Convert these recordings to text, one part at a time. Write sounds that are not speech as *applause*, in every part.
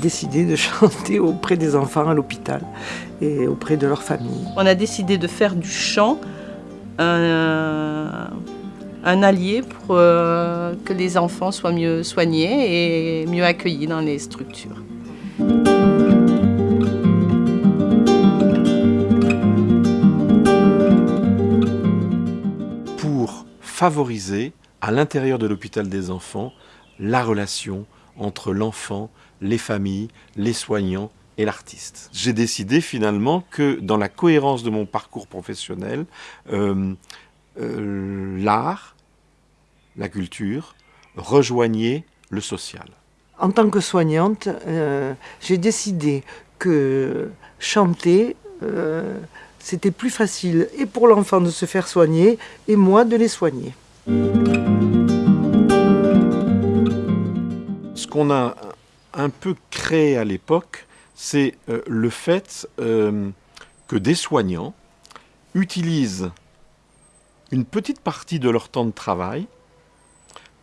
décidé de *laughs* chanter auprès des enfants à l'hôpital et auprès de leur famille. On a décidé de faire du chant un, un allié pour euh, que les enfants soient mieux soignés et mieux accueillis dans les structures. Pour favoriser à l'intérieur de l'hôpital des enfants la relation entre l'enfant, les familles, les soignants et l'artiste. J'ai décidé finalement que dans la cohérence de mon parcours professionnel, euh, euh, l'art, la culture, rejoignait le social. En tant que soignante, euh, j'ai décidé que chanter, c'était plus facile et pour l'enfant de se faire soigner et moi de les soigner. Ce qu'on a un peu créé à l'époque, c'est euh, le fait euh, que des soignants utilisent une petite partie de leur temps de travail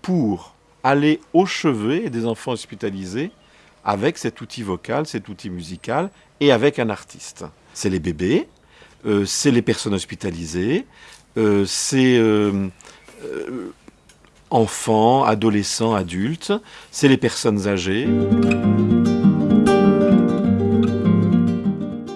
pour aller au chevet des enfants hospitalisés avec cet outil vocal, cet outil musical et avec un artiste. C'est les bébés, euh, c'est les personnes hospitalisées, c'est enfants, adolescents, adultes, c'est les personnes âgées.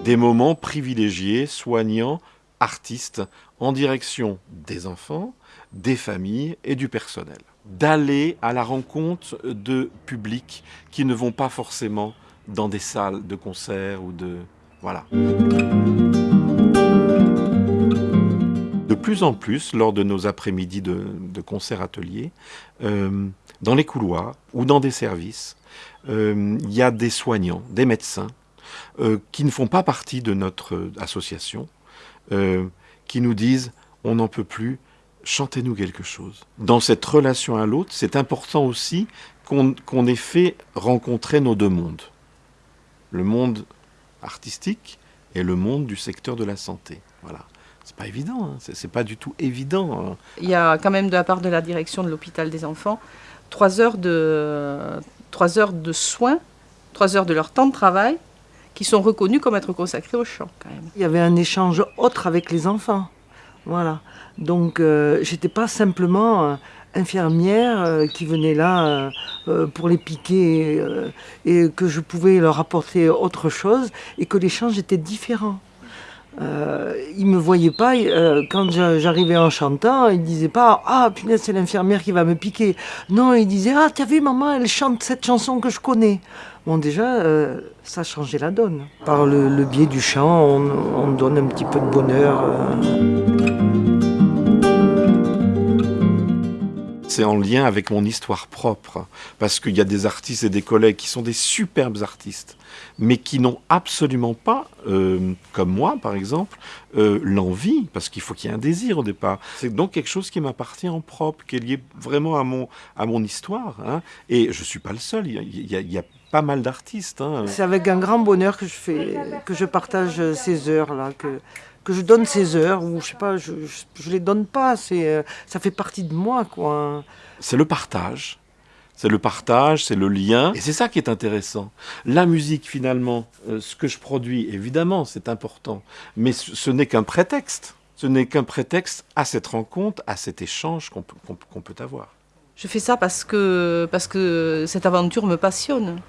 des moments privilégiés, soignants, artistes, en direction des enfants, des familles et du personnel. D'aller à la rencontre de publics qui ne vont pas forcément dans des salles de concert ou de... Voilà. Plus en plus, lors de nos après-midi de, concert-atelier, euh, dans les couloirs ou dans des services, euh, il y a des soignants, des médecins, euh, qui ne font pas partie de notre association, qui nous disent on n'en peut plus, chantez-nous quelque chose. Dans cette relation à l'autre, c'est important aussi qu'on ait fait rencontrer nos deux mondes. Le monde artistique et le monde du secteur de la santé. Voilà. C'est pas évident, hein. c'est pas du tout évident. Hein. Il y a quand même de la part de la direction de l'hôpital des enfants trois heures de, trois heures de soins, trois heures de leur temps de travail qui sont reconnus comme être consacrés au chant quand même. Il y avait un échange autre avec les enfants. Voilà. Donc euh, j'étais pas simplement euh, infirmière euh, qui venait là euh, pour les piquer et que je pouvais leur apporter autre chose et que l'échange était différent. Euh, ils me voyaient pas, quand j'arrivais en chantant, ils disaient pas « Ah, punaise, c'est l'infirmière qui va me piquer ». Non, ils disaient « Ah, t'as vu, maman, elle chante cette chanson que je connais ». Bon, déjà, euh, ça changé la donne. Par le, biais du chant, on, donne un petit peu de bonheur. C'est en lien avec mon histoire propre, parce qu'il y a des artistes et des collègues qui sont des superbes artistes, mais qui n'ont absolument pas, euh, comme moi par exemple, euh, l'envie, parce qu'il faut qu'il y ait un désir au départ. C'est donc quelque chose qui m'appartient en propre, qui est lié vraiment à mon, à mon histoire. Hein. Et je ne suis pas le seul, il y a, pas mal d'artistes. Hein. C'est avec un grand bonheur que je, fais, que je partage ces heures-là, que, que je donne ces heures, ou je sais pas, je, je, les donne pas, c'est, euh, ça fait partie de moi, quoi. C'est le partage. C'est le partage, c'est le lien, et c'est ça qui est intéressant. La musique, finalement, euh, ce que je produis, évidemment, c'est important, mais ce, n'est qu'un prétexte. Ce n'est qu'un prétexte à cette rencontre, à cet échange qu'on peut, peut avoir. Je fais ça parce que, parce que cette aventure me passionne.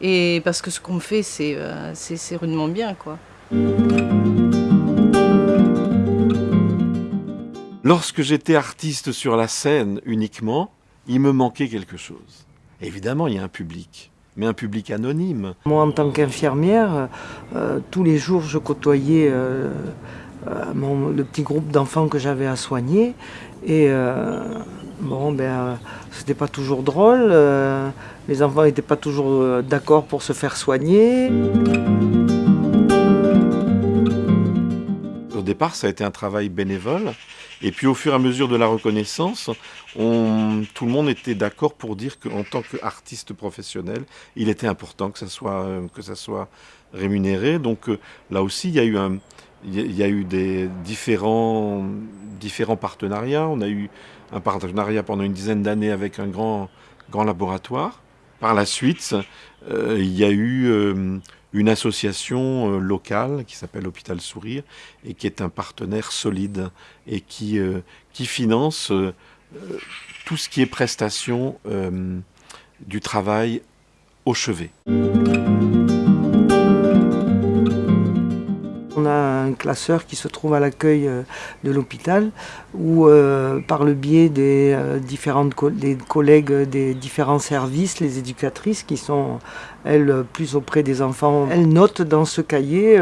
Et parce que ce qu'on fait, c'est euh, c'est rudement bien, quoi. Lorsque j'étais artiste sur la scène uniquement, il me manquait quelque chose. Évidemment, il y a un public, mais un public anonyme. Moi, en tant qu'infirmière, euh, tous les jours, je côtoyais euh, euh, le petit groupe d'enfants que j'avais à soigner. Et bon, ben, c'était pas toujours drôle. les enfants n'étaient pas toujours d'accord pour se faire soigner. Départ, ça a été un travail bénévole. Et puis au fur et à mesure de la reconnaissance, on, tout le monde était d'accord pour dire qu'en tant qu'artiste professionnel, il était important que ça soit, soit rémunéré. Donc euh, là aussi, il y a eu, des différents, partenariats. On a eu un partenariat pendant une dizaine d'années avec un grand, grand laboratoire Par la suite, il y a eu une association locale qui s'appelle Hôpital Sourire et qui est un partenaire solide et qui, qui finance tout ce qui est prestation du travail au chevet. On a un classeur qui se trouve à l'accueil euh, de l'hôpital où, euh, par le biais des euh, différentes des collègues des différents services, les éducatrices qui sont, elles, plus auprès des enfants, elles notent dans ce cahier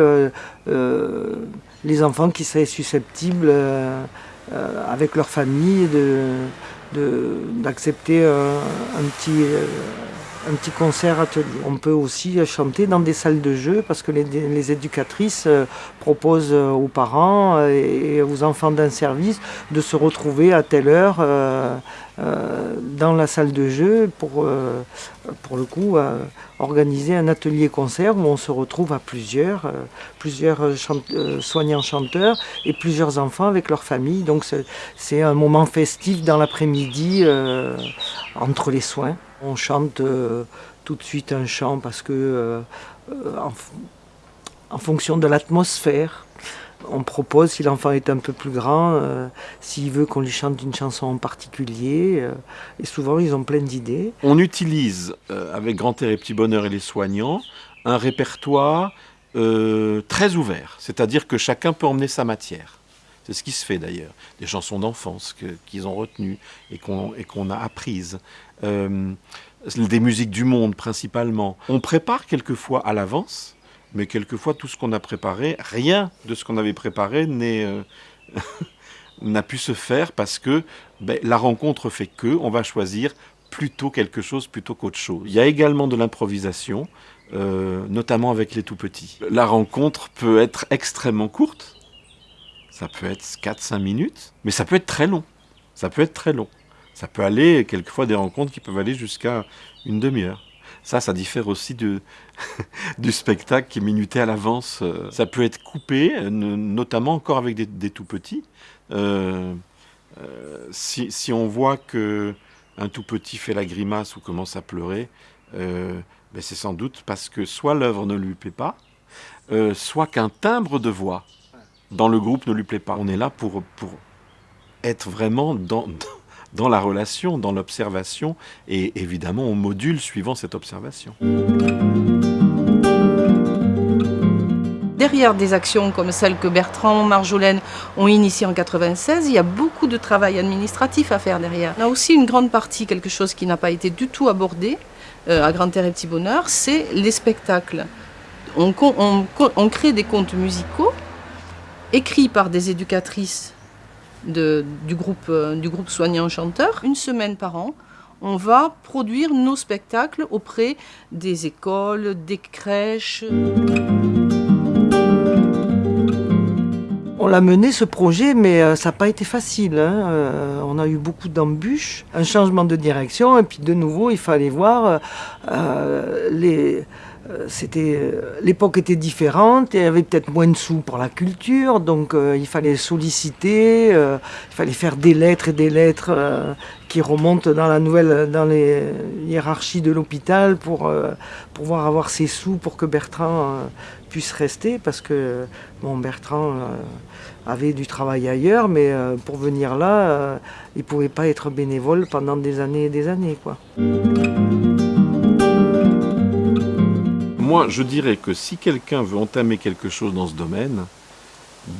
les enfants qui seraient susceptibles, avec leur famille, d'accepter un petit un petit concert atelier. On peut aussi chanter dans des salles de jeu parce que les, éducatrices euh, proposent euh, aux parents euh, et aux enfants d'un service de se retrouver à telle heure dans la salle de jeu pour, pour le coup, organiser un atelier concert où on se retrouve à plusieurs, plusieurs soignants chanteurs et plusieurs enfants avec leur famille. Donc c'est un moment festif dans l'après-midi entre les soins. On chante euh, tout de suite un chant parce que, euh, euh, en, fonction de l'atmosphère, on propose, si l'enfant est un peu plus grand, s'il veut qu'on lui chante une chanson en particulier. et souvent, ils ont plein d'idées. On utilise, avec Grand Air et Petit Bonheur et les soignants, un répertoire très ouvert. C'est-à-dire que chacun peut emmener sa matière. C'est ce qui se fait d'ailleurs. Des chansons d'enfance qu'ils ont retenues et qu'on a apprises. Euh, des musiques du monde principalement. On prépare quelquefois à l'avance, mais quelquefois tout ce qu'on a préparé, rien de ce qu'on avait préparé euh, *laughs* n'a pu se faire parce que ben, la rencontre fait que on va choisir plutôt quelque chose plutôt qu'autre chose. Il y a également de l'improvisation, euh, notamment avec les tout petits. La rencontre peut être extrêmement courte, ça peut être 4-5 minutes, mais ça peut être très long. Ça peut être très long. Ça peut aller, quelquefois, des rencontres qui peuvent aller jusqu'à une demi-heure. Ça, ça diffère aussi *laughs* du spectacle qui est minuté à l'avance. Ça peut être coupé, notamment encore avec des, tout petits. Euh, euh, si, si, on voit que un tout petit fait la grimace ou commence à pleurer, euh, ben c'est sans doute parce que soit l'œuvre ne lui plaît pas, soit qu'un timbre de voix dans le groupe ne lui plaît pas. On est là pour, pour être vraiment dans, dans la relation, dans l'observation, et évidemment on module suivant cette observation. Derrière des actions comme celles que Bertrand, Marjolaine ont initiées en 96, il y a beaucoup de travail administratif à faire derrière. On a aussi une grande partie, quelque chose qui n'a pas été du tout abordé euh, à Grand Air et Petit Bonheur, c'est les spectacles. On, on crée des contes musicaux écrits par des éducatrices du, groupe, euh, du groupe soignant chanteur. Une semaine par an, on va produire nos spectacles auprès des écoles, des crèches. On l'a mené ce projet, mais euh, ça n'a pas été facile. Hein. Euh, on a eu beaucoup d'embûches, un changement de direction, et puis de nouveau, il fallait voir les c'était euh, l'époque était différente il y avait peut-être moins de sous pour la culture, donc euh, il fallait solliciter, il fallait faire des lettres et des lettres qui remontent dans la nouvelle, dans les hiérarchies de l'hôpital pour pouvoir avoir ces sous pour que Bertrand puisse rester, parce que bon, Bertrand avait du travail ailleurs, mais pour venir là, il pouvait pas être bénévole pendant des années et des années, quoi. Moi, je dirais que si quelqu'un veut entamer quelque chose dans ce domaine,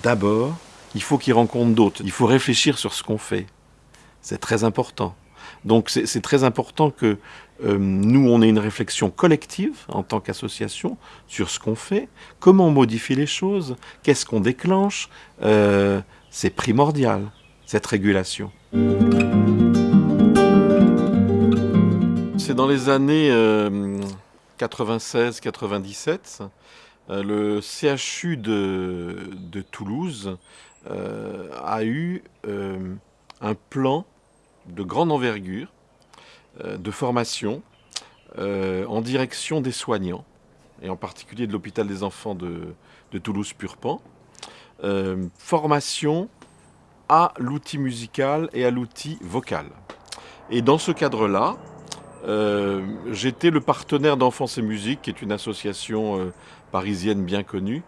d'abord, il faut qu'il rencontre d'autres. Il faut réfléchir sur ce qu'on fait. C'est très important. Donc c'est très important que euh, nous, on ait une réflexion collective en tant qu'association sur ce qu'on fait, comment on modifie les choses, qu'est-ce qu'on déclenche. Euh, c'est primordial, cette régulation. C'est dans les années... Euh, 96-97, euh, le CHU de, Toulouse euh, a eu euh, un plan de grande envergure de formation en direction des soignants, et en particulier de l'hôpital des enfants de, de Toulouse-Purpan. formation à l'outil musical et à l'outil vocal. Et dans ce cadre-là, euh, j'étais le partenaire d'Enfance et Musique, qui est une association euh, parisienne bien connue,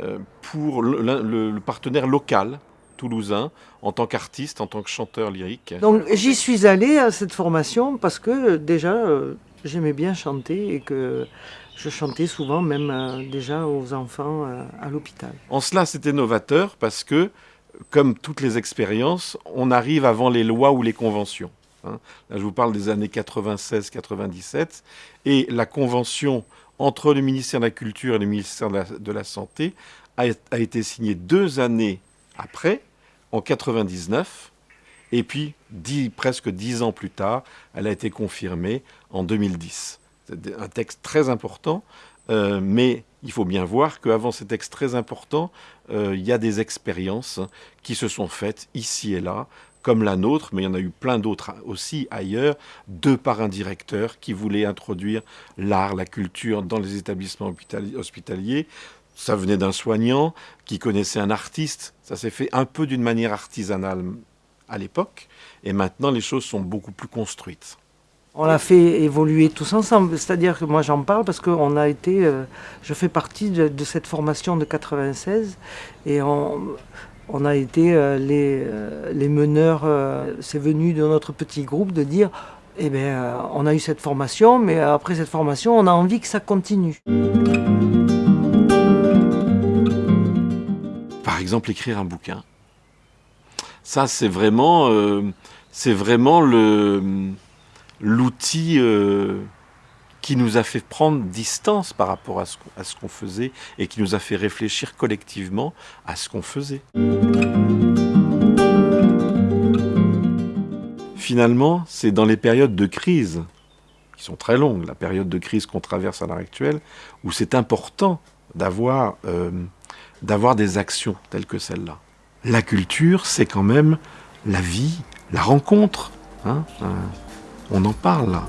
euh, pour le, le- le partenaire local toulousain, en tant qu'artiste, en tant que chanteur lyrique. Donc j'y suis allée à cette formation parce que déjà j'aimais bien chanter et que je chantais souvent même déjà aux enfants à l'hôpital. En cela, c'était novateur parce que, comme toutes les expériences, on arrive avant les lois ou les conventions. Hein. Là, je vous parle des années 96-97. Et la convention entre le ministère de la Culture et le ministère de la, Santé a, été signée deux années après, en 99. Et puis, presque dix ans plus tard, elle a été confirmée en 2010. C'est un texte très important, euh, mais il faut bien voir qu'avant ces textes très importants, euh, il y a des expériences qui se sont faites ici et là, comme la nôtre, mais il y en a eu plein d'autres aussi ailleurs, de par un directeur qui voulait introduire l'art, la culture dans les établissements hospitaliers. Ça venait d'un soignant qui connaissait un artiste. Ça s'est fait un peu d'une manière artisanale à l'époque, et maintenant les choses sont beaucoup plus construites. On l'a fait évoluer tous ensemble, c'est-à-dire que moi j'en parle parce que on a été, euh, je fais partie de, de cette formation de 96 et on, on a été euh, les, euh, les meneurs, euh, c'est venu de notre petit groupe de dire, eh bien on a eu cette formation, mais après cette formation on a envie que ça continue. Par exemple, écrire un bouquin. Ça, c'est vraiment, euh, vraiment l'outil qui nous a fait prendre distance par rapport à ce, qu'on- faisait et qui nous a fait réfléchir collectivement à ce qu'on faisait. Finalement, c'est dans les périodes de crise, qui sont très longues, la période de crise qu'on traverse à l'heure actuelle, où c'est important d'avoir euh, des actions telles que celle-là. La culture, c'est quand même la vie, la rencontre. hein, euh, on en parle là.